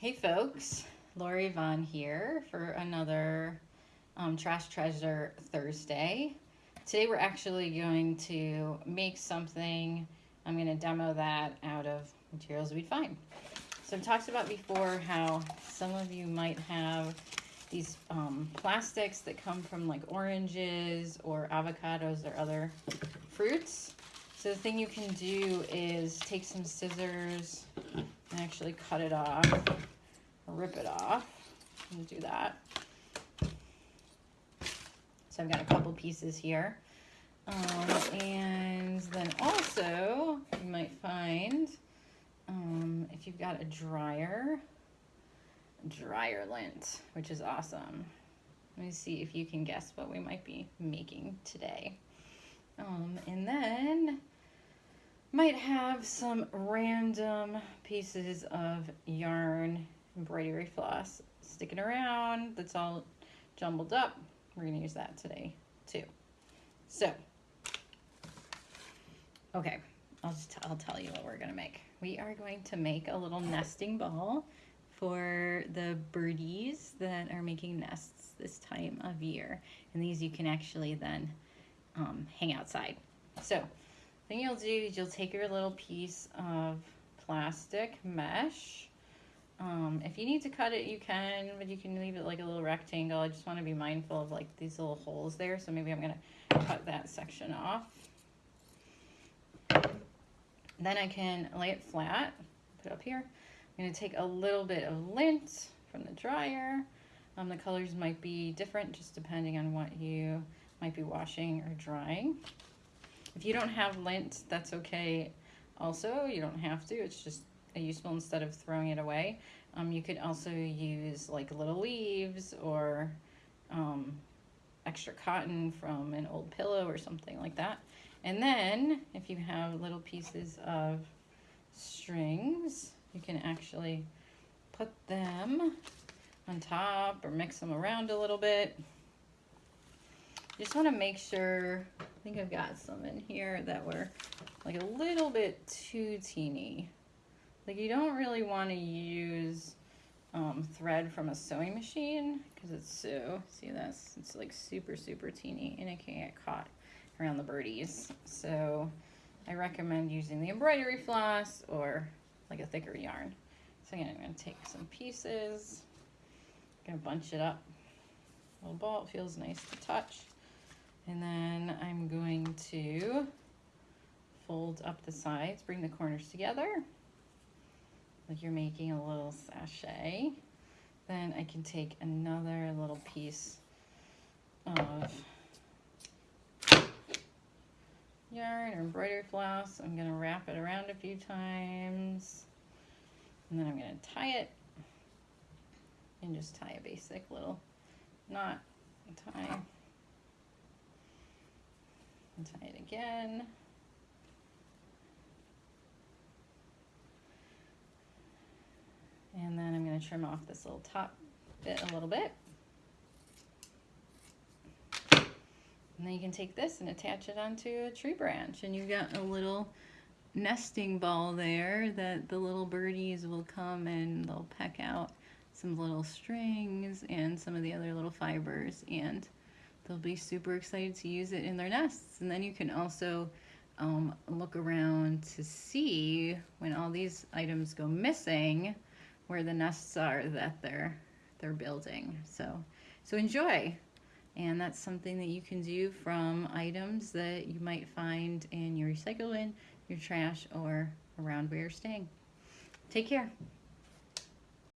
Hey folks, Lori Vaughn here for another um, Trash Treasure Thursday. Today we're actually going to make something, I'm going to demo that out of materials we'd find. So I've talked about before how some of you might have these um, plastics that come from like oranges or avocados or other fruits. So the thing you can do is take some scissors and actually cut it off rip it off and do that. So I've got a couple pieces here. Um, and then also you might find um, if you've got a dryer, dryer lint, which is awesome. Let me see if you can guess what we might be making today. Um, and then might have some random pieces of yarn embroidery floss sticking around that's all jumbled up. We're to use that today too. So, okay, I'll just I'll tell you what we're to make. We are going to make a little nesting ball for the birdies that are making nests this time of year. And these you can actually then um, hang outside. So, thing you'll do is you'll take your little piece of plastic mesh um, if you need to cut it, you can, but you can leave it like a little rectangle. I just want to be mindful of like these little holes there. So maybe I'm going to cut that section off. Then I can lay it flat, put it up here. I'm going to take a little bit of lint from the dryer. Um, the colors might be different just depending on what you might be washing or drying. If you don't have lint, that's okay also. You don't have to. It's just useful instead of throwing it away. Um, you could also use like little leaves or um, extra cotton from an old pillow or something like that. And then if you have little pieces of strings, you can actually put them on top or mix them around a little bit. You just want to make sure, I think I've got some in here that were like a little bit too teeny. Like you don't really want to use um, thread from a sewing machine because it's so, see this? It's like super, super teeny and it can get caught around the birdies. So I recommend using the embroidery floss or like a thicker yarn. So again, I'm going to take some pieces, to bunch it up. A little ball, it feels nice to touch. And then I'm going to fold up the sides, bring the corners together like you're making a little sachet. Then I can take another little piece of yarn or embroidery floss. I'm going to wrap it around a few times. And then I'm going to tie it. And just tie a basic little knot. Tie. And tie it again. And then I'm going to trim off this little top bit a little bit. And then you can take this and attach it onto a tree branch and you've got a little nesting ball there that the little birdies will come and they'll peck out some little strings and some of the other little fibers and they'll be super excited to use it in their nests. And then you can also um, look around to see when all these items go missing, where the nests are that they're they're building. So so enjoy. And that's something that you can do from items that you might find in your recycle bin, your trash, or around where you're staying. Take care.